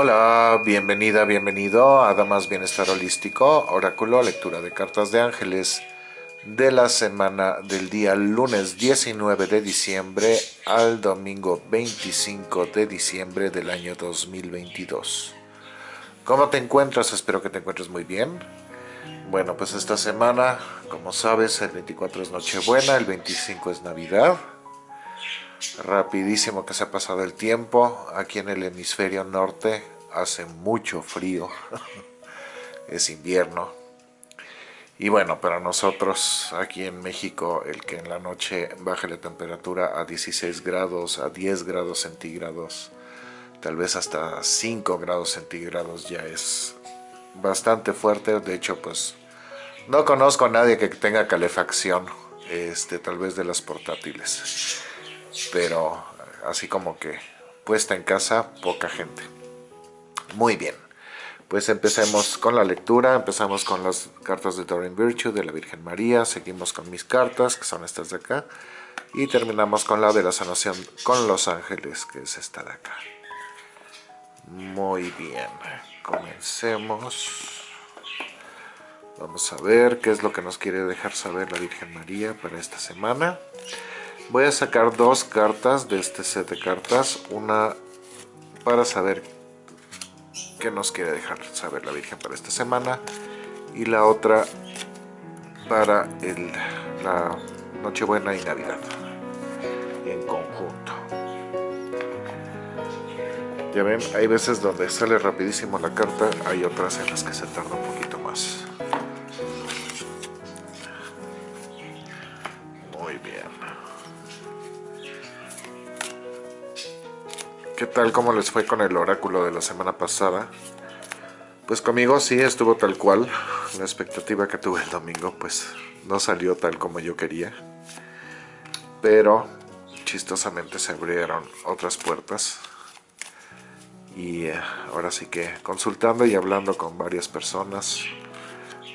Hola, bienvenida, bienvenido a Damas Bienestar Holístico, Oráculo, lectura de cartas de ángeles de la semana del día lunes 19 de diciembre al domingo 25 de diciembre del año 2022. ¿Cómo te encuentras? Espero que te encuentres muy bien. Bueno, pues esta semana, como sabes, el 24 es Nochebuena, el 25 es Navidad. Rapidísimo que se ha pasado el tiempo. Aquí en el hemisferio norte hace mucho frío. es invierno. Y bueno, para nosotros aquí en México, el que en la noche baje la temperatura a 16 grados, a 10 grados centígrados, tal vez hasta 5 grados centígrados ya es bastante fuerte. De hecho, pues no conozco a nadie que tenga calefacción, este, tal vez de las portátiles pero así como que puesta en casa, poca gente. Muy bien, pues empecemos con la lectura, empezamos con las cartas de Doreen Virtue de la Virgen María, seguimos con mis cartas, que son estas de acá, y terminamos con la de la sanación con los ángeles, que es esta de acá. Muy bien, comencemos. Vamos a ver qué es lo que nos quiere dejar saber la Virgen María para esta semana. Voy a sacar dos cartas de este set de cartas. Una para saber qué nos quiere dejar saber la Virgen para esta semana. Y la otra para el, la Nochebuena y Navidad en conjunto. Ya ven, hay veces donde sale rapidísimo la carta, hay otras en las que se tarda un poquito ¿Qué tal? ¿Cómo les fue con el oráculo de la semana pasada? Pues conmigo sí estuvo tal cual. La expectativa que tuve el domingo pues no salió tal como yo quería. Pero chistosamente se abrieron otras puertas. Y eh, ahora sí que consultando y hablando con varias personas,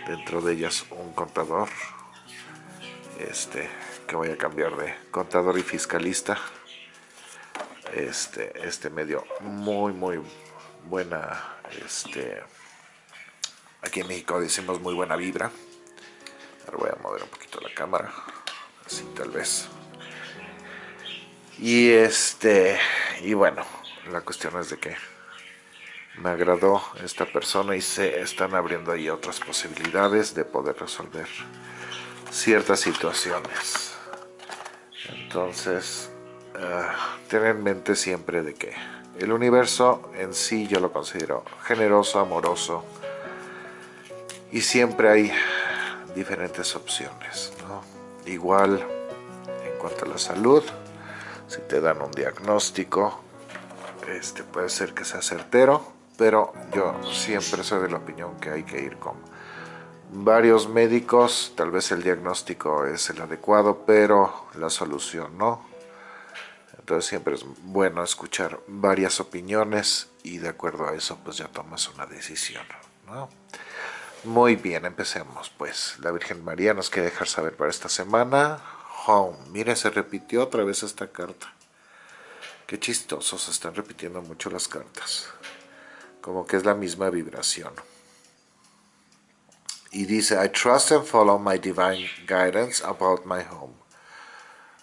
dentro de ellas un contador, este, voy a cambiar de contador y fiscalista este, este medio muy, muy buena, este, aquí en México decimos muy buena vibra. Ahora voy a mover un poquito la cámara, así tal vez. Y este, y bueno, la cuestión es de que me agradó esta persona y se están abriendo ahí otras posibilidades de poder resolver ciertas situaciones. Entonces, Ah, tener en mente siempre de que el universo en sí yo lo considero generoso, amoroso y siempre hay diferentes opciones. Igual en cuanto a la salud, si te dan un diagnóstico, este puede ser que sea certero, pero yo siempre soy de la opinión que hay que ir con varios médicos, tal vez el diagnóstico es el adecuado, pero la solución no entonces siempre es bueno escuchar varias opiniones y de acuerdo a eso pues ya tomas una decisión. Muy bien, empecemos pues. La Virgen María nos quiere dejar saber para esta semana. Home. Mire, se repitió otra vez esta carta. Qué chistoso, se están repitiendo mucho las cartas. Como que es la misma vibración. Y dice, I trust and follow my divine guidance about my home.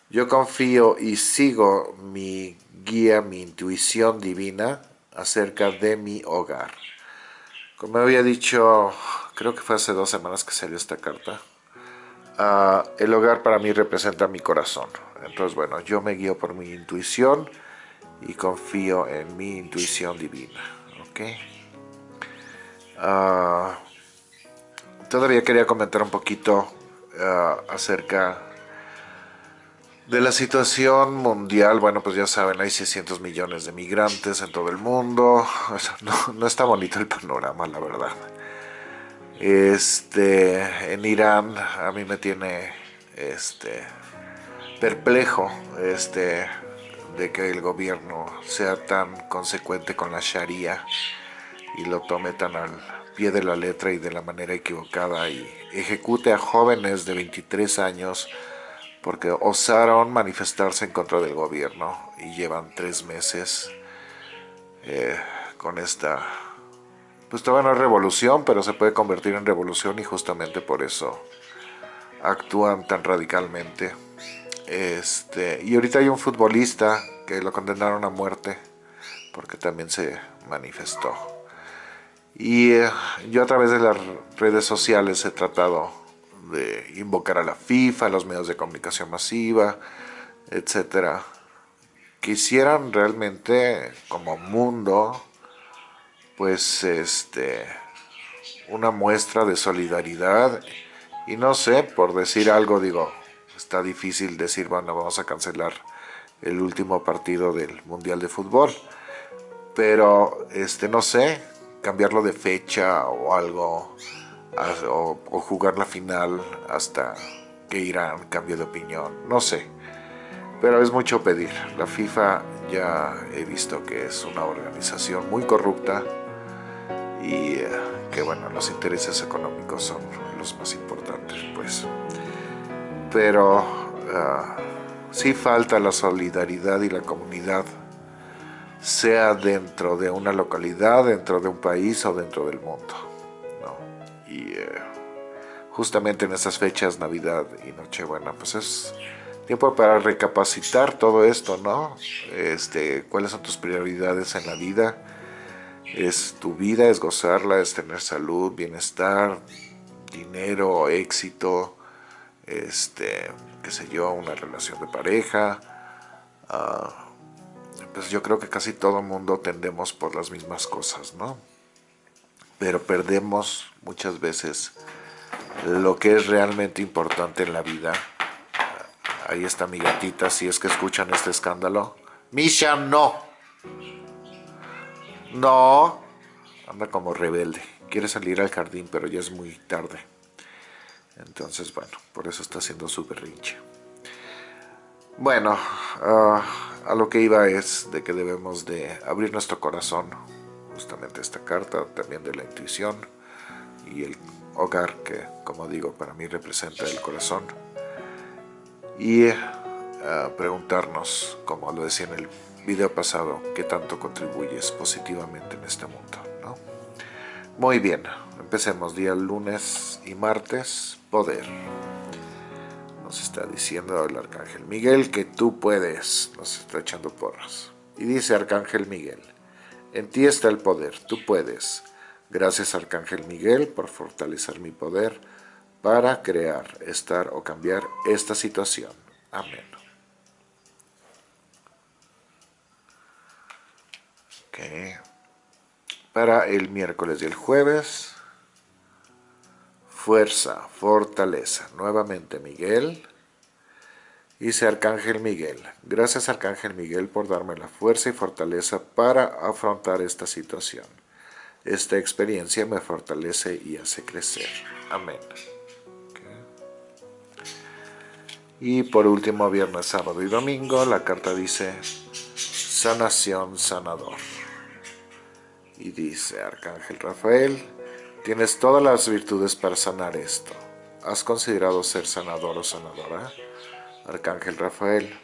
Yo confío y sigo mi guía, mi intuición divina acerca de mi hogar. Como había dicho, creo que fue hace dos semanas que salió esta carta, ah, el hogar para mí representa mi corazón. Entonces, bueno, yo me guío por mi intuición y confío en mi intuición divina. ¿ok? Ah, todavía quería comentar un poquito ah, acerca de la situación mundial, bueno, pues ya saben, hay 600 millones de migrantes en todo el mundo. No, está bonito el panorama, la verdad. Este, en Irán a mí me tiene este, perplejo este, de que el gobierno sea tan consecuente con la Sharia y lo tome tan al de la letra y de la manera equivocada y ejecute a jóvenes de 23 años porque osaron manifestarse en contra del gobierno y llevan tres meses eh, con esta, pues todavía no es revolución, pero se puede convertir en revolución y justamente por eso actúan tan radicalmente. Este, y ahorita hay un futbolista que lo condenaron a muerte porque también se manifestó. Y eh, yo a través de las redes sociales he tratado de invocar a la FIFA, a los medios de comunicación masiva, etcétera, quisieran realmente como mundo, pues este, una muestra de solidaridad. Y no sé, por decir algo, digo, está difícil decir, bueno, vamos a cancelar el último partido del Mundial de Fútbol, pero este, no sé, cambiarlo de fecha o algo, o, jugar la final hasta que Irán cambie de opinión, no sé. Pero es mucho pedir. La FIFA ya he visto que es una organización muy corrupta y eh, que bueno, los intereses económicos son los más importantes, pues. Pero uh, sí falta la solidaridad y la comunidad, sea dentro de una localidad, dentro de un país o dentro del mundo. Y eh, justamente en estas fechas, Navidad y Nochebuena, pues es tiempo para recapacitar todo esto, ¿no? Este, ¿Cuáles son tus prioridades en la vida? Es tu vida, es gozarla, es tener salud, bienestar, dinero, éxito, este, qué sé yo, una relación de pareja. Ah, pues yo creo que casi todo mundo tendemos por las mismas cosas, ¿no? Pero perdemos muchas veces lo que es realmente importante en la vida Ahí está mi gatita, si es que escuchan este escándalo. Misha, no. No. Anda como rebelde. Quiere salir al jardín, pero ya es muy tarde. Entonces, bueno, por eso está haciendo su berrinche. Bueno, ah, a lo que iba es de que debemos de abrir nuestro corazón. Justamente esta carta, también de la intuición y el hogar que, como digo, para mí representa el corazón y eh, preguntarnos, como lo decía en el video pasado, qué tanto contribuyes positivamente en este mundo. Muy bien, empecemos día lunes y martes, poder. Nos está diciendo el Arcángel Miguel que tú puedes, nos está echando porras. Y dice Arcángel Miguel, en ti está el poder, tú puedes. Gracias Arcángel Miguel por fortalecer mi poder para crear, estar o cambiar esta situación. Amén. Para el miércoles y el jueves, fuerza, fortaleza. Nuevamente Miguel. Dice Arcángel Miguel, gracias Arcángel Miguel por darme la fuerza y fortaleza para afrontar esta situación. Esta experiencia me fortalece y hace crecer. Amén. Y por último, viernes, sábado y domingo, la carta dice sanación, sanador. Y dice Arcángel Rafael, tienes todas las virtudes para sanar esto. ¿Has considerado ser sanador o sanadora? Arcángel Rafael,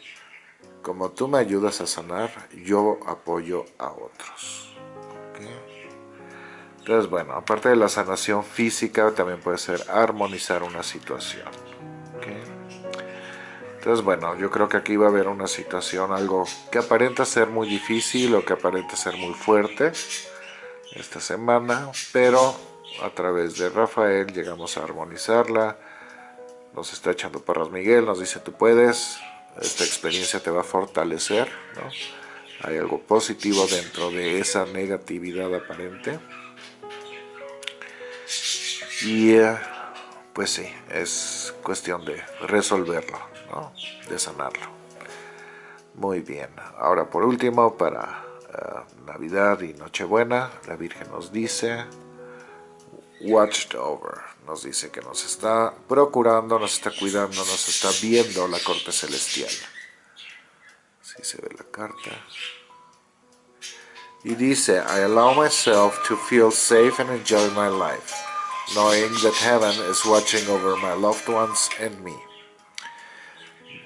como tú me ayudas a sanar, yo apoyo a otros. Entonces, bueno, aparte de la sanación física, también puede ser armonizar una situación. Entonces, bueno, yo creo que aquí va a haber una situación, algo que aparenta ser muy difícil o que aparenta ser muy fuerte esta semana, pero a través de Rafael llegamos a armonizarla. Nos está echando parras Miguel, nos dice tú puedes, esta experiencia te va a fortalecer, ¿no? Hay algo positivo dentro de esa negatividad aparente. Y eh, pues sí, es cuestión de resolverlo de sanarlo. Muy bien, ahora por último para eh, Navidad y Nochebuena, la Virgen nos dice, watched over, nos dice que nos está procurando, nos está cuidando, nos está viendo la corte celestial. Así se ve la carta. Y dice, I allow myself to feel safe and enjoy my life, knowing that heaven is watching over my loved ones and me.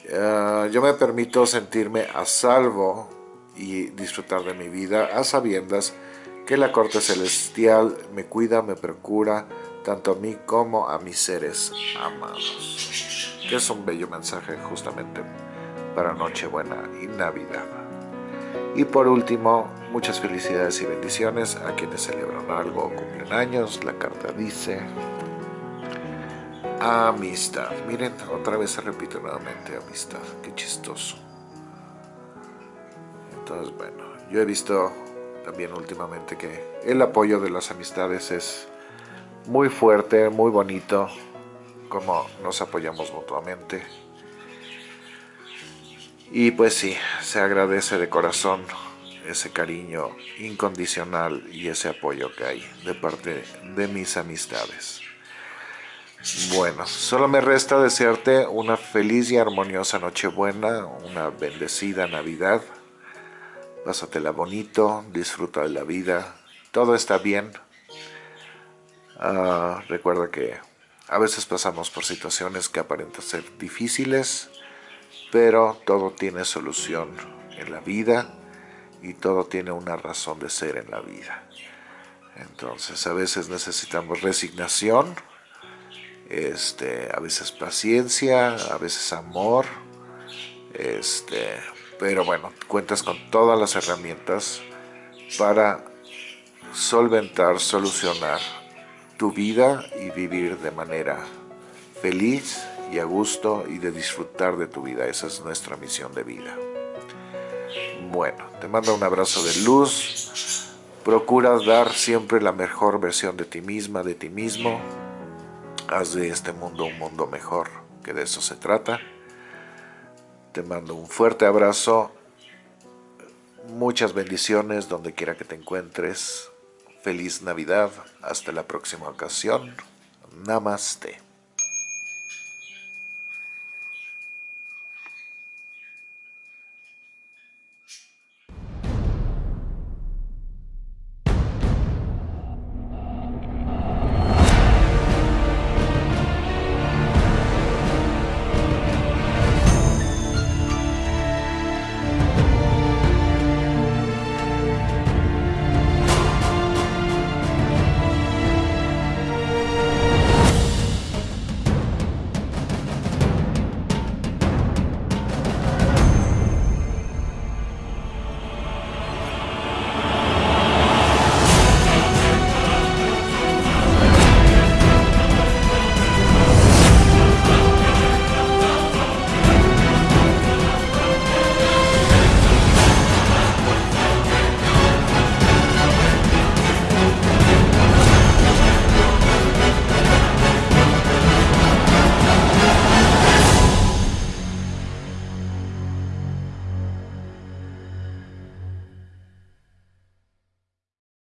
Eh, yo me permito sentirme a salvo y disfrutar de mi vida a sabiendas que la corte celestial me cuida, me procura, tanto a mí como a mis seres amados. Que es un bello mensaje justamente para Nochebuena y Navidad. Y por último, muchas felicidades y bendiciones a quienes celebran algo o cumplen años. La carta dice amistad. Miren, otra vez se repite nuevamente amistad. Qué chistoso. Entonces, bueno, yo he visto también últimamente que el apoyo de las amistades es muy fuerte, muy bonito, como nos apoyamos mutuamente. Y pues sí, se agradece de corazón ese cariño incondicional y ese apoyo que hay de parte de mis amistades. Bueno, solo me resta desearte una feliz y armoniosa Nochebuena, una bendecida Navidad. Pásatela bonito, disfruta de la vida, todo está bien. Ah, recuerda que a veces pasamos por situaciones que aparentan ser difíciles, pero todo tiene solución en la vida y todo tiene una razón de ser en la vida. Entonces a veces necesitamos resignación, este, a veces paciencia, a veces amor, este, pero bueno, cuentas con todas las herramientas para solventar, solucionar tu vida y vivir de manera feliz y a gusto y de disfrutar de tu vida. Esa es nuestra misión de vida. Bueno, te mando un abrazo de luz. Procura dar siempre la mejor versión de ti misma, de ti mismo. Haz de este mundo un mundo mejor, que de eso se trata. Te mando un fuerte abrazo. Muchas bendiciones donde quiera que te encuentres. Feliz Navidad. Hasta la próxima ocasión. Namaste.